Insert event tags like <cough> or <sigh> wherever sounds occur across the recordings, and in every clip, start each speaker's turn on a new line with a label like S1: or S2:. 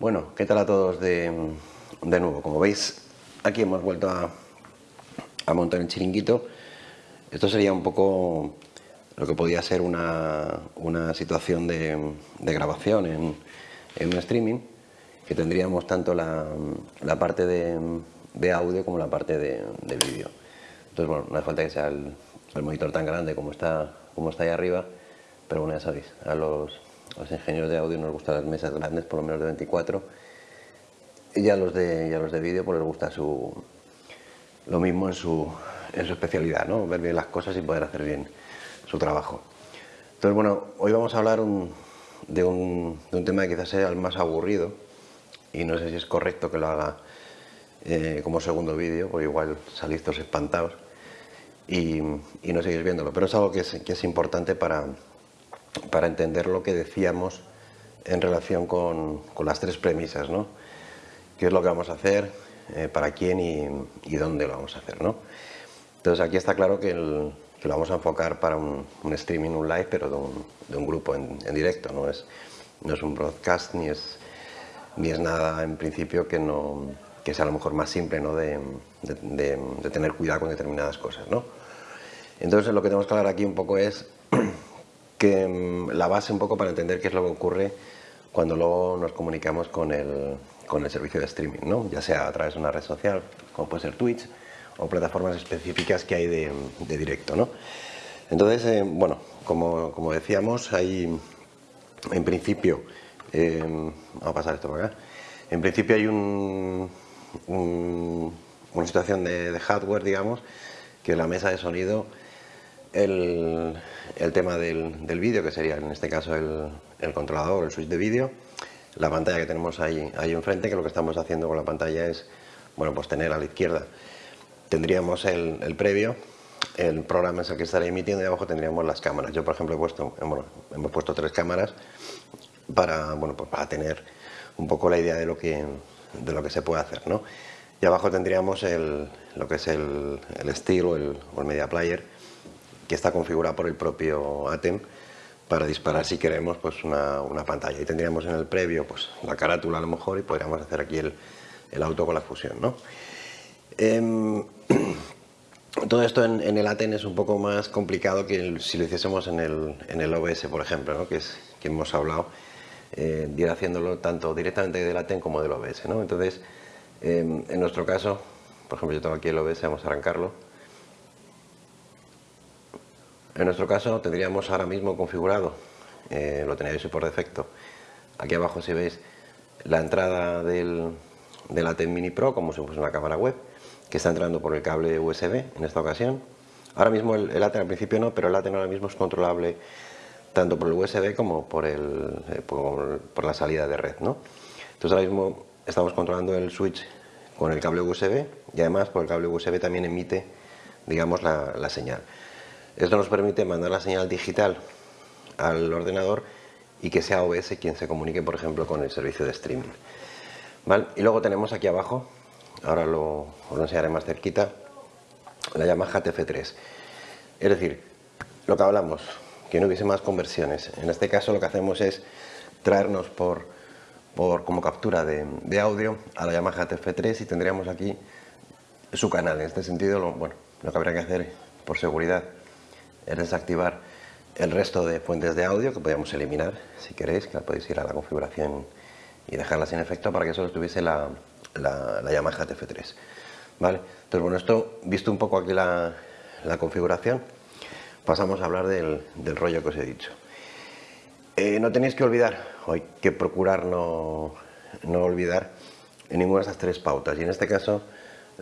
S1: Bueno, ¿qué tal a todos de, nuevo? Como veis, aquí hemos vuelto a, montar el chiringuito. Esto sería un poco lo que podía ser una, situación de, grabación en, un streaming, que tendríamos tanto la, parte de, audio como la parte de, vídeo. Entonces, bueno, no hace falta que sea el, monitor tan grande como está, como está ahí arriba, pero bueno, ya sabéis, a los a los ingenieros de audio nos gustan las mesas grandes, por lo menos de 24. Y a los de, los de vídeo pues les gusta su, lo mismo en su, en su especialidad, ¿no? ver bien las cosas y poder hacer bien su trabajo. Entonces, bueno, hoy vamos a hablar de, un, tema que quizás sea el más aburrido y no sé si es correcto que lo haga eh, como segundo vídeo, porque igual salís todos espantados y, no seguís viéndolo, pero es algo que es importante para, para entender lo que decíamos en relación con, las tres premisas, ¿no? ¿Qué es lo que vamos a hacer, eh, para quién y, dónde lo vamos a hacer, ¿no? Entonces aquí está claro que, lo vamos a enfocar para un, streaming, un live, pero de un, grupo en, directo, ¿no? Es, no es un broadcast ni es, ni es nada en principio que, no, que sea a lo mejor más simple ¿no? de, de tener cuidado con determinadas cosas, ¿no? Entonces lo que tenemos que hablar aquí un poco es <clears throat> que mm, la base un poco para entender qué es lo que ocurre cuando luego nos comunicamos con el, con el servicio de streaming, ¿no? ya sea a través de una red social, como puede ser Twitch, o plataformas específicas que hay de, directo. ¿no? Entonces, eh, bueno, como, como, decíamos, hay en principio, eh, vamos a pasar esto por acá, en principio hay un, una situación de, de hardware, digamos, que la mesa de sonido el, tema del, vídeo, que sería en este caso el, el controlador, el switch de vídeo, la pantalla que tenemos ahí, ahí enfrente, que lo que estamos haciendo con la pantalla es, bueno, pues tener a la izquierda tendríamos el, previo, el programa es el que estará emitiendo y abajo tendríamos las cámaras. Yo, por ejemplo, he puesto, hemos puesto tres cámaras para, bueno, pues para tener un poco la idea de lo que, de lo que se puede hacer, ¿no? Y abajo tendríamos el, lo que es el, el steel o el, o el media player, que está configurada por el propio ATEM para disparar si queremos pues una, pantalla y tendríamos en el previo pues la carátula a lo mejor y podríamos hacer aquí el, auto con la fusión ¿no? Em, <clears throat> todo esto en, el ATEM es un poco más complicado que si lo hiciésemos en el, en el OBS por ejemplo ¿no? que es que hemos hablado eh, ir haciéndolo tanto directamente del ATEM como del OBS ¿no? entonces em, en nuestro caso por ejemplo yo tengo aquí el OBS vamos a arrancarlo en nuestro caso tendríamos ahora mismo configurado, eh, lo tenéis por defecto, aquí abajo si veis la entrada del, del ATEM Mini Pro como si fuese una cámara web que está entrando por el cable USB en esta ocasión. Ahora mismo el, ATEM al principio no, pero el ATEM ahora mismo es controlable tanto por el USB como por, el, eh, por, la salida de red. Entonces ahora mismo estamos controlando el switch con el cable USB y además por el cable USB también emite digamos la señal. Esto nos permite mandar la señal digital al ordenador y que sea OBS quien se comunique, por ejemplo, con el servicio de streaming. Y luego tenemos aquí abajo, ahora lo, os lo enseñaré más cerquita, la Yamaha TF3. Es decir, lo que hablamos, que no hubiese más conversiones. En este caso lo que hacemos es traernos por, por como captura de, audio a la Yamaha TF3 y tendríamos aquí su canal. En este sentido, lo, bueno, lo que habría que hacer por seguridad es desactivar el resto de fuentes de audio que podríamos eliminar si queréis, que podéis ir a la configuración y dejarla sin efecto para que solo estuviese la, la, Yamaha TF3. ¿Vale? Entonces, bueno, esto, visto un poco aquí la, configuración, pasamos a hablar del, rollo que os he dicho. Eh, no tenéis que olvidar, o hay que procurar no, olvidar en ninguna de estas tres pautas. Y en este caso,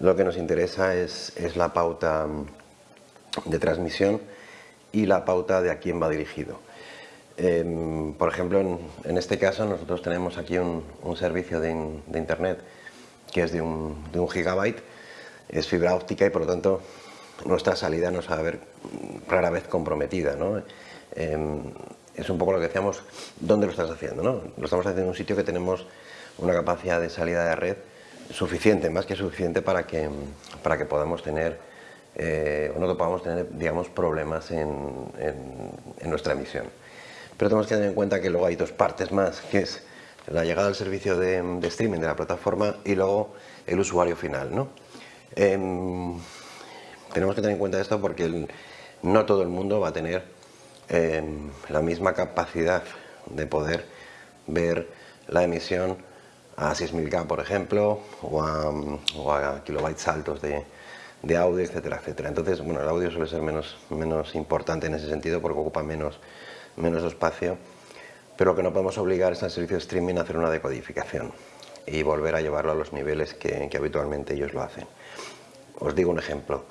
S1: lo que nos interesa es, es la pauta de transmisión y la pauta de a quién va dirigido. Em, por ejemplo, en, este caso nosotros tenemos aquí un, servicio de, internet que es de un, gigabyte, es fibra óptica y por lo tanto nuestra salida no se va a ver rara vez comprometida. Em, es un poco lo que decíamos, ¿dónde lo estás haciendo? No? Lo estamos haciendo en un sitio que tenemos una capacidad de salida de red suficiente, más que suficiente para que, para que podamos tener eh, no podamos tener digamos, problemas en, nuestra emisión. Pero tenemos que tener en cuenta que luego hay dos partes más, que es la llegada del servicio de, streaming de la plataforma y luego el usuario final. Em, tenemos que tener en cuenta esto porque no todo el mundo va a tener em, la misma capacidad de poder ver la emisión a 6000K, por ejemplo, o a, kilobytes altos de, audio, etcétera, etcétera. Entonces, bueno, el audio suele ser menos, menos importante en ese sentido porque ocupa menos, menos espacio, pero lo que no podemos obligar es al servicio de streaming a hacer una decodificación y volver a llevarlo a los niveles que, habitualmente ellos lo hacen. Os digo un ejemplo.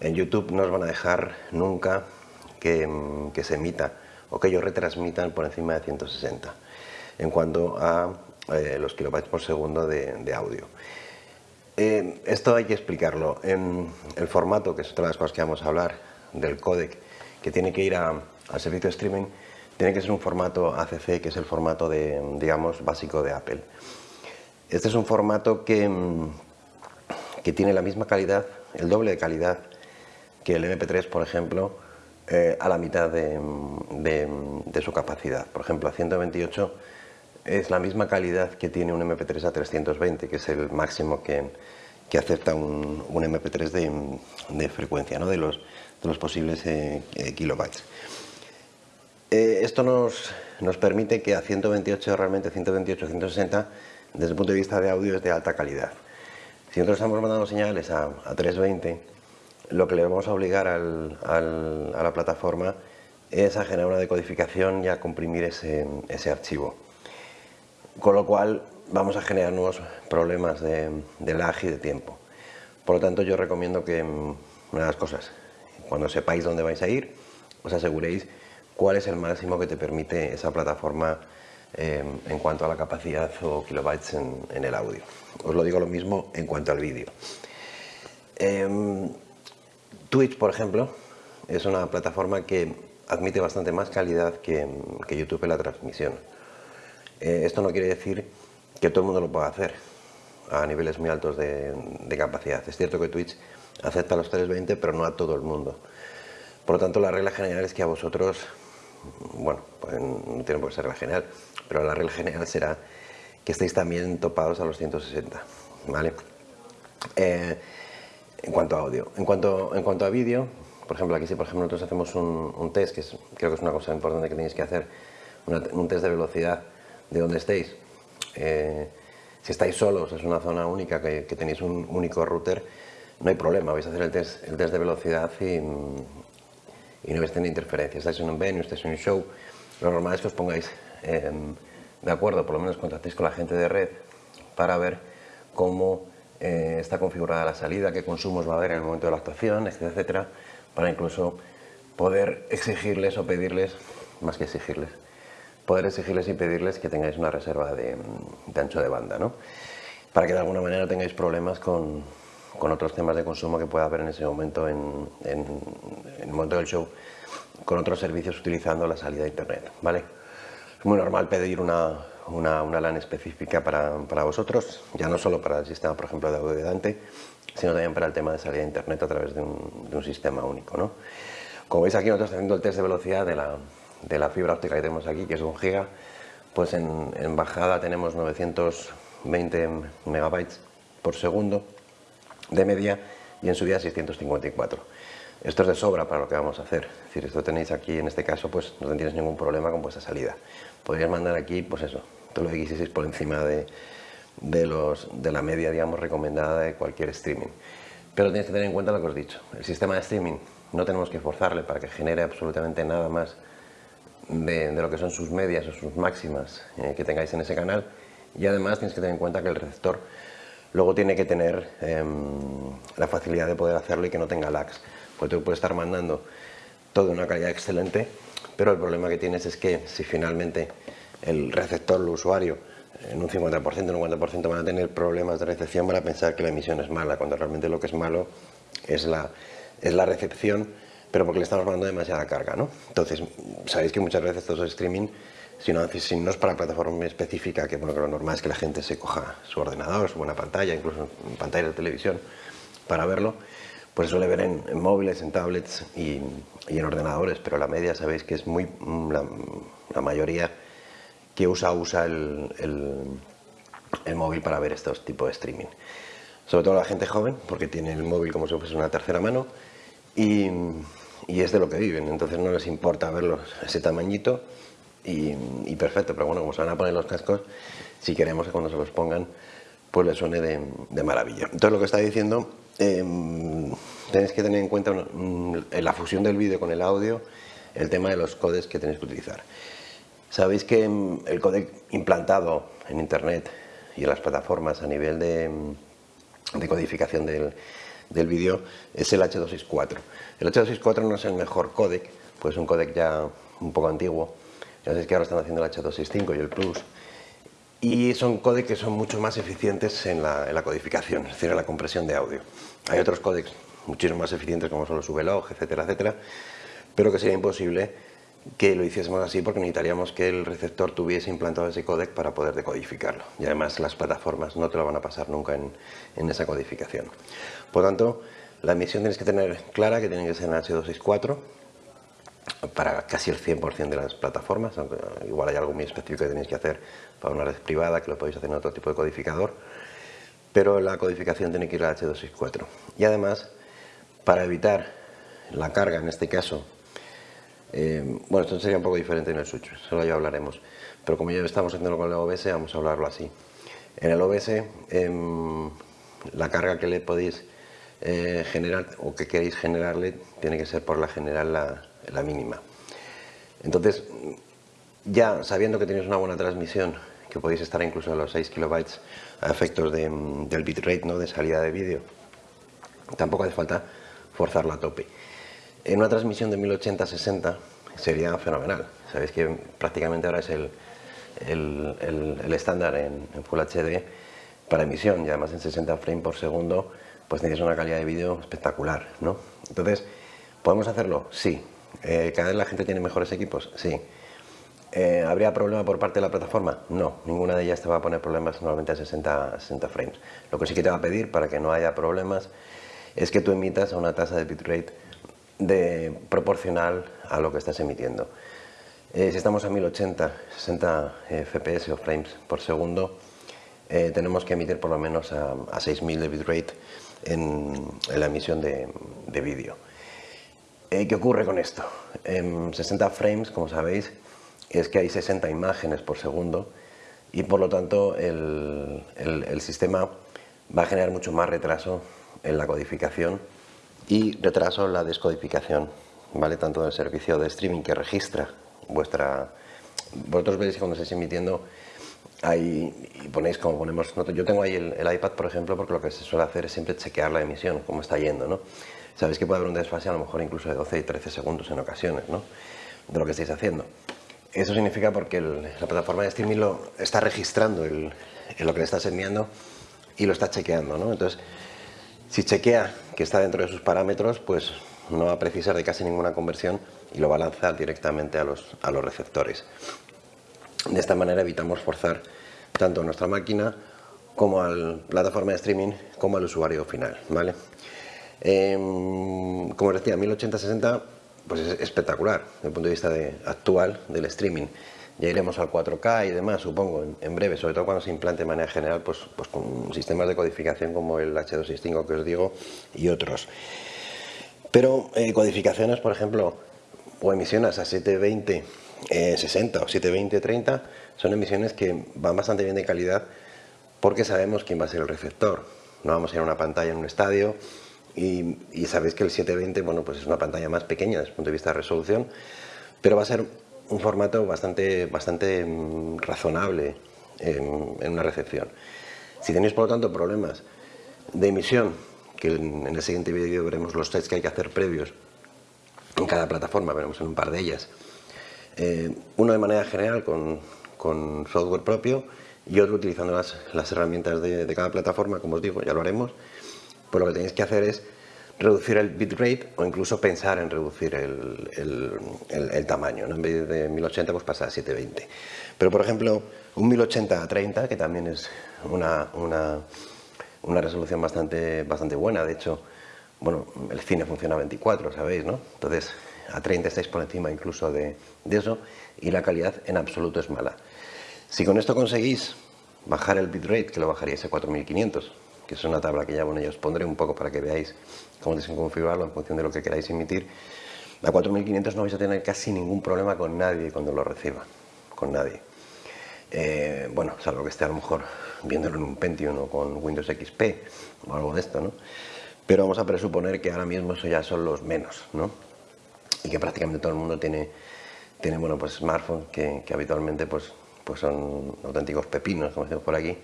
S1: En YouTube no os van a dejar nunca que, que se emita o que ellos retransmitan por encima de 160 en cuanto a eh, los kilobytes por segundo de, audio. Eh, esto hay que explicarlo. En el formato, que es otra de las cosas que vamos a hablar, del codec, que tiene que ir al servicio de streaming, tiene que ser un formato ACC, que es el formato de, digamos, básico de Apple. Este es un formato que, que tiene la misma calidad, el doble de calidad que el MP3, por ejemplo, eh, a la mitad de, de, su capacidad. Por ejemplo, a 128 es la misma calidad que tiene un MP3 a 320, que es el máximo que, acepta un, MP3 de, frecuencia, ¿no? de, los, de los posibles eh, eh, kilobytes. Eh, esto nos, nos, permite que a 128, realmente 128, 160, desde el punto de vista de audio es de alta calidad. Si nosotros estamos mandando señales a, 320, lo que le vamos a obligar a la plataforma es a generar una decodificación y a comprimir ese, ese archivo con lo cual vamos a generar nuevos problemas de, lag y de tiempo. Por lo tanto, yo recomiendo que, mm, una de las cosas, cuando sepáis dónde vais a ir, os aseguréis cuál es el máximo que te permite esa plataforma em, en cuanto a la capacidad o kilobytes en, el audio. Os lo digo lo mismo en cuanto al vídeo. Em, Twitch, por ejemplo, es una plataforma que admite bastante más calidad que YouTube en la transmisión. Eh, esto no quiere decir que todo el mundo lo pueda hacer a niveles muy altos de, capacidad. Es cierto que Twitch acepta los 320, pero no a todo el mundo. Por lo tanto, la regla general es que a vosotros, bueno, pues no tiene por qué ser la general, pero la regla general será que estéis también topados a los 160, ¿vale? Eh, en cuanto a audio. En cuanto, en cuanto a vídeo, por ejemplo, aquí si por ejemplo nosotros hacemos un, test, que creo que es una cosa importante que tenéis que hacer, un test de velocidad de donde estéis. Eh, si estáis solos, es una zona única que, tenéis un único router, no hay problema, vais a hacer el test, de velocidad y, y no vais a tener interferencia. Estáis en un venue, estáis en un show, lo normal es que os pongáis em, de acuerdo, por lo menos contactéis con la gente de red para ver cómo eh, está configurada la salida, qué consumos va a haber en el momento de la actuación, etcétera, para incluso poder exigirles o pedirles, más que exigirles, poder exigirles y pedirles que tengáis una reserva de, ancho de banda, ¿no? para que de alguna manera tengáis problemas con, con, otros temas de consumo que pueda haber en ese momento, en, en, el momento del show, con otros servicios utilizando la salida de internet. ¿vale? Es muy normal pedir una, una, una LAN específica para, para, vosotros, ya no solo para el sistema, por ejemplo, de audio de Dante, sino también para el tema de salida de internet a través de un, de un sistema único. ¿no? Como veis aquí nosotros haciendo el test de velocidad de la, de la fibra óptica que tenemos aquí, que es un giga, pues en, bajada tenemos 920 megabytes por segundo de media y en subida 654. Esto es de sobra para lo que vamos a hacer. Es decir, esto tenéis aquí, en este caso, pues no tendréis ningún problema con vuestra salida. Podrías mandar aquí, pues eso, todo lo X6 por encima de, de, los, de la media, digamos, recomendada de cualquier streaming. Pero tienes que tener en cuenta lo que os he dicho. El sistema de streaming no tenemos que forzarle para que genere absolutamente nada más de, lo que son sus medias o sus máximas eh, que tengáis en ese canal. Y además tienes que tener en cuenta que el receptor luego tiene que tener em, la facilidad de poder hacerlo y que no tenga lags porque tú puedes estar mandando todo de una calidad excelente pero el problema que tienes es que si finalmente el receptor, el usuario en un 50%, en un 50% van a tener problemas de recepción van a pensar que la emisión es mala cuando realmente lo que es malo es la, es la recepción pero porque le estamos mandando demasiada carga, ¿no? Entonces, sabéis que muchas veces todo streaming, si no, es para plataforma específica, que, bueno, lo normal es que la gente se coja su ordenador, su buena pantalla, incluso pantalla de televisión, para verlo, pues suele ver en, móviles, en tablets y, en ordenadores, pero la media sabéis que es muy, la, mayoría que usa, usa el, el, móvil para ver estos tipos de streaming. Sobre todo la gente joven, porque tiene el móvil como si fuese una tercera mano y, es de lo que viven, entonces no les importa verlos ese tamañito y, perfecto, pero bueno, como se van a poner los cascos, si queremos que cuando se los pongan, pues les suene de, de maravilla. Entonces lo que está diciendo, eh, tenéis que tener en cuenta en la fusión del vídeo con el audio, el tema de los codes que tenéis que utilizar. Sabéis que mm, el codec implantado en Internet y en las plataformas a nivel de, mm, codificación del, vídeo es el H264. El H264 no es el mejor codec, pues es un codec ya un poco antiguo. Ya sabéis que ahora están haciendo el H265 y el Plus. Y son codecs que son mucho más eficientes en la, codificación, es decir, en la compresión de audio. Hay otros codecs muchísimo más eficientes como son los VLOG, etcétera, etcétera, pero que sería imposible que lo hiciésemos así porque necesitaríamos que el receptor tuviese implantado ese codec para poder decodificarlo. Y además las plataformas no te lo van a pasar nunca en, esa codificación. Por tanto, la emisión tienes que tener clara que tiene que ser en H264 para casi el 100% de las plataformas, igual hay algo muy específico que tenéis que hacer para una red privada, que lo podéis hacer en otro tipo de codificador, pero la codificación tiene que ir a H264. Y además, para evitar la carga, en este caso, eh, bueno, esto sería un poco diferente en el Switch, solo ya hablaremos. Pero como ya estamos haciendo con el OBS, vamos a hablarlo así. En el OBS, em, la carga que le podéis eh, generar o que queréis generarle tiene que ser por la general la, mínima. Entonces, ya sabiendo que tenéis una buena transmisión, que podéis estar incluso a los 6 kilobytes a efectos del bitrate, ¿no? de salida de vídeo, tampoco hace falta forzarlo a tope. En una transmisión de 1080-60 sería fenomenal. Sabéis que prácticamente ahora es el, estándar en, Full HD para emisión y además en 60 frames por segundo pues tenéis una calidad de vídeo espectacular, ¿no? Entonces, ¿podemos hacerlo? Sí. Eh, ¿Cada vez la gente tiene mejores equipos? Sí. Eh, ¿Habría problema por parte de la plataforma? No, ninguna de ellas te va a poner problemas normalmente a 60, 60 frames. Lo que sí que te va a pedir para que no haya problemas es que tú emitas a una tasa de bitrate de, proporcional a lo que estás emitiendo. Eh, si estamos a 1080, 60 fps o frames por segundo, eh, tenemos que emitir por lo menos a, 6000 de bitrate en, en la emisión de, vídeo. Eh, ¿Qué ocurre con esto? En 60 frames, como sabéis, es que hay 60 imágenes por segundo y por lo tanto el, el sistema va a generar mucho más retraso en la codificación y retraso la descodificación, ¿vale? Tanto del servicio de streaming que registra vuestra... Vosotros veis que cuando estáis emitiendo ahí ponéis como ponemos... Yo tengo ahí el, iPad, por ejemplo, porque lo que se suele hacer es siempre chequear la emisión, cómo está yendo, ¿no? Sabéis que puede haber un desfase a lo mejor incluso de 12 y 13 segundos en ocasiones, ¿no? De lo que estáis haciendo. Eso significa porque la plataforma de streaming lo está registrando el, lo que le estás enviando y lo está chequeando, ¿no? Entonces, si chequea que está dentro de sus parámetros, pues no va a precisar de casi ninguna conversión y lo va a lanzar directamente a los, a los receptores. De esta manera evitamos forzar tanto a nuestra máquina como a la plataforma de streaming como al usuario final. ¿vale? Em, como os decía, 1080-60 pues es espectacular desde el punto de vista de, actual del streaming ya iremos al 4K y demás, supongo, en, breve, sobre todo cuando se implante de manera general, pues, pues con sistemas de codificación como el H265 que os digo y otros. Pero eh, codificaciones, por ejemplo, o emisiones a 720, 60 o 720, 30, son emisiones que van bastante bien de calidad porque sabemos quién va a ser el receptor. No vamos a ir a una pantalla en un estadio y, y sabéis que el 720 bueno, pues es una pantalla más pequeña desde el punto de vista de resolución, pero va a ser un formato bastante, bastante mm, razonable en, una recepción. Si tenéis por lo tanto problemas de emisión, que en, el siguiente vídeo veremos los tests que hay que hacer previos en cada plataforma, veremos en un par de ellas. Eh, uno de manera general con, software propio y otro utilizando las, herramientas de, de, cada plataforma, como os digo, ya lo haremos. Pues lo que tenéis que hacer es reducir el bitrate o incluso pensar en reducir el, tamaño. En vez de 1080 pues pasa a 720. Pero por ejemplo, un 1080 a 30, que también es una, una, resolución bastante, bastante buena. De hecho, bueno, el cine funciona a 24, ¿sabéis? ¿no? Entonces, a 30 estáis por encima incluso de, de eso y la calidad en absoluto es mala. Si con esto conseguís bajar el bitrate, que lo bajaríais a 4500, que es una tabla que ya, bueno, ya os pondré un poco para que veáis cómo tenéis que configurarlo en función de lo que queráis emitir, a 4500 no vais a tener casi ningún problema con nadie cuando lo reciba, con nadie. Eh, bueno, salvo que esté a lo mejor viéndolo en un Pentium o con Windows XP o algo de esto, ¿no? Pero vamos a presuponer que ahora mismo eso ya son los menos, ¿no? Y que prácticamente todo el mundo tiene, tiene bueno, pues smartphones que, habitualmente pues, pues son auténticos pepinos, como decimos por aquí,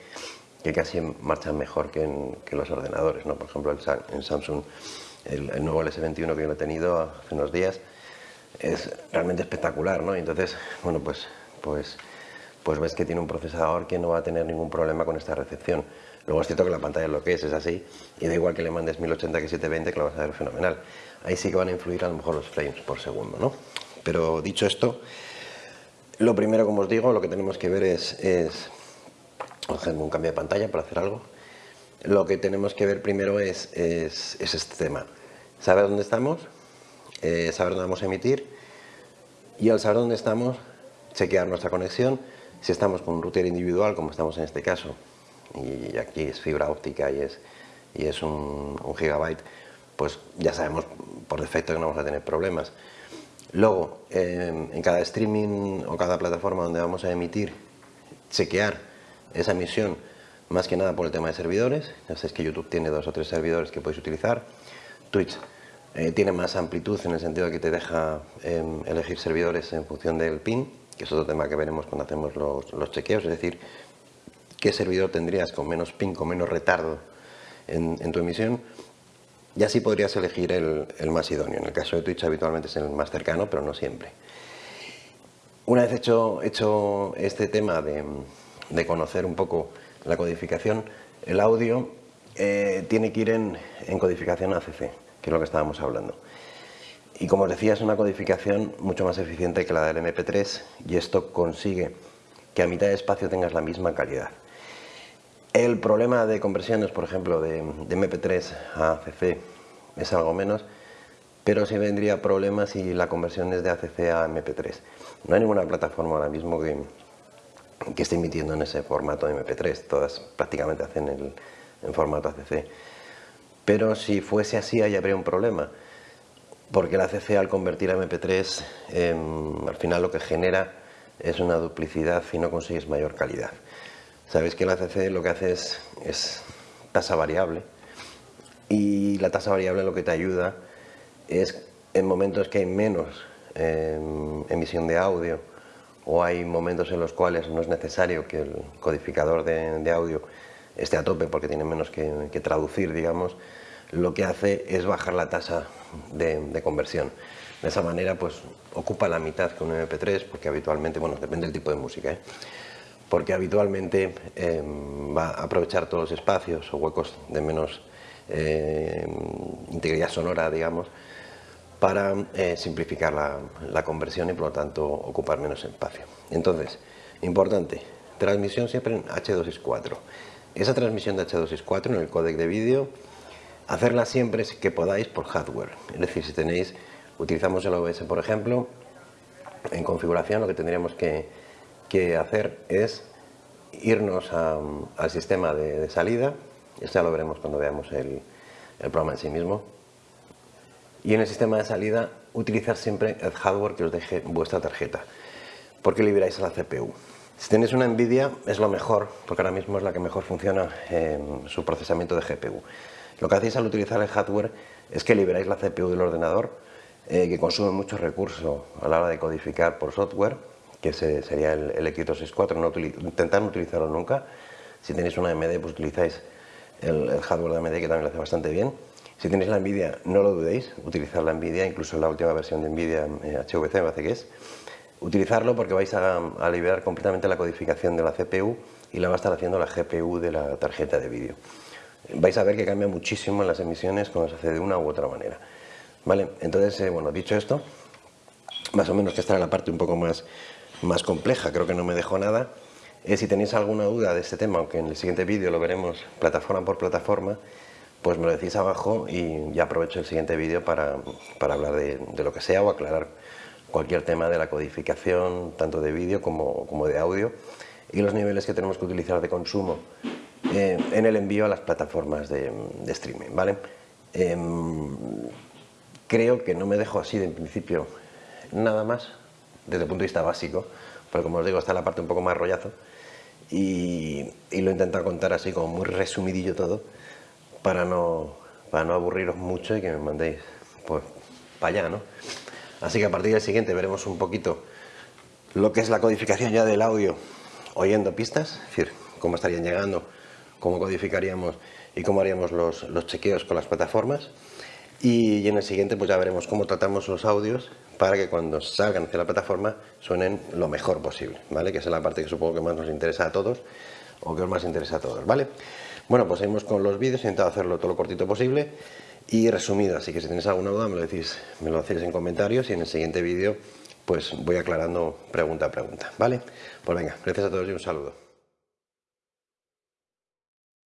S1: que casi marchan mejor que, los ordenadores, ¿no? Por ejemplo, en Samsung, el, el nuevo S21 que yo he tenido hace unos días, es realmente espectacular, ¿no? Y entonces, bueno, pues, pues pues ves que tiene un procesador que no va a tener ningún problema con esta recepción. Luego es cierto que la pantalla es lo que es, es así, y da igual que le mandes 1080 que 720 que lo vas a ver fenomenal. Ahí sí que van a influir a lo mejor los frames por segundo, ¿no? Pero dicho esto, lo primero, como os digo, lo que tenemos que ver es un cambio de pantalla para hacer algo. Lo que tenemos que ver primero es, es, este tema. Saber dónde estamos, eh, saber dónde vamos a emitir, y al saber dónde estamos, chequear nuestra conexión, si estamos con un router individual, como estamos en este caso, y aquí es fibra óptica y es, y es un, gigabyte, pues ya sabemos por defecto que no vamos a tener problemas. Luego, en cada streaming o cada plataforma donde vamos a emitir, chequear esa emisión más que nada por el tema de servidores. Ya sabéis que YouTube tiene dos o tres servidores que podéis utilizar. Twitch eh, tiene más amplitud en el sentido de que te deja em, elegir servidores en función del pin que es otro tema que veremos cuando hacemos los, chequeos, es decir, qué servidor tendrías con menos ping, con menos retardo en, tu emisión, y así podrías elegir el, más idóneo. En el caso de Twitch habitualmente es el más cercano, pero no siempre. Una vez hecho, hecho este tema de, conocer un poco la codificación, el audio eh, tiene que ir en, codificación ACC, que es lo que estábamos hablando. Y como os decía, es una codificación mucho más eficiente que la del MP3 y esto consigue que a mitad de espacio tengas la misma calidad. El problema de conversiones, por ejemplo, de, MP3 a ACC es algo menos, pero sí vendría problema si la conversión es de ACC a MP3. No hay ninguna plataforma ahora mismo que, que esté emitiendo en ese formato de MP3, todas prácticamente hacen el, en formato ACC. Pero si fuese así, ahí habría un problema porque la CC al convertir a MP3 em, al final lo que genera es una duplicidad y no consigues mayor calidad. Sabéis que la CC lo que hace es, tasa variable y la tasa variable lo que te ayuda es en momentos que hay menos em, emisión de audio o hay momentos en los cuales no es necesario que el codificador de, audio esté a tope porque tiene menos que, traducir, digamos, lo que hace es bajar la tasa de, conversión. De esa manera, pues ocupa la mitad que un MP3, porque habitualmente, bueno, depende del tipo de música, ¿eh? porque habitualmente em, va a aprovechar todos los espacios o huecos de menos em, integridad sonora, digamos, para eh, simplificar la, la, conversión y por lo tanto ocupar menos espacio. Entonces, importante, transmisión siempre en H264. Esa transmisión de H264 en el códec de vídeo Hacerla siempre que podáis por hardware. Es decir, si tenéis, utilizamos el OBS por ejemplo, en configuración lo que tendríamos que, hacer es irnos al sistema de, salida, eso ya lo veremos cuando veamos el, programa en sí mismo, y en el sistema de salida utilizar siempre el hardware que os deje vuestra tarjeta, porque liberáis a la CPU. Si tenéis una NVIDIA es lo mejor, porque ahora mismo es la que mejor funciona en su procesamiento de GPU. Lo que hacéis al utilizar el hardware es que liberáis la CPU del ordenador, eh, que consume mucho recursos a la hora de codificar por software, que sería el, el X264, no intentar no utilizarlo nunca. Si tenéis una AMD, pues utilizáis el, hardware de AMD, que también lo hace bastante bien. Si tenéis la NVIDIA, no lo dudéis, utilizar la NVIDIA, incluso la última versión de NVIDIA HVC me parece que es. Utilizarlo porque vais a, liberar completamente la codificación de la CPU y la va a estar haciendo la GPU de la tarjeta de vídeo vais a ver que cambia muchísimo en las emisiones cuando se hace de una u otra manera. ¿Vale? Entonces, eh, bueno, dicho esto, más o menos que esta era la parte un poco más, más compleja, creo que no me dejo nada. Eh, si tenéis alguna duda de este tema, aunque en el siguiente vídeo lo veremos plataforma por plataforma, pues me lo decís abajo y ya aprovecho el siguiente vídeo para, para, hablar de, lo que sea o aclarar cualquier tema de la codificación, tanto de vídeo como, como de audio, y los niveles que tenemos que utilizar de consumo eh, en el envío a las plataformas de, streaming, ¿vale? Em, creo que no me dejo así de principio nada más, desde el punto de vista básico, porque como os digo, está la parte un poco más rollazo, y, lo he intentado contar así como muy resumidillo todo, para no, para no aburriros mucho y que me mandéis pues, para allá, ¿no? Así que a partir del siguiente veremos un poquito lo que es la codificación ya del audio oyendo pistas, es decir, cómo estarían llegando, cómo codificaríamos y cómo haríamos los, los chequeos con las plataformas. Y, en el siguiente pues ya veremos cómo tratamos los audios para que cuando salgan hacia la plataforma suenen lo mejor posible, ¿vale? Que es la parte que supongo que más nos interesa a todos o que os más interesa a todos, ¿vale? Bueno, pues seguimos con los vídeos, he intentado hacerlo todo lo cortito posible y resumido, así que si tenéis alguna duda me lo decís, me lo hacéis en comentarios y en el siguiente vídeo pues voy aclarando pregunta a pregunta, ¿vale? Pues venga, gracias a todos y un saludo.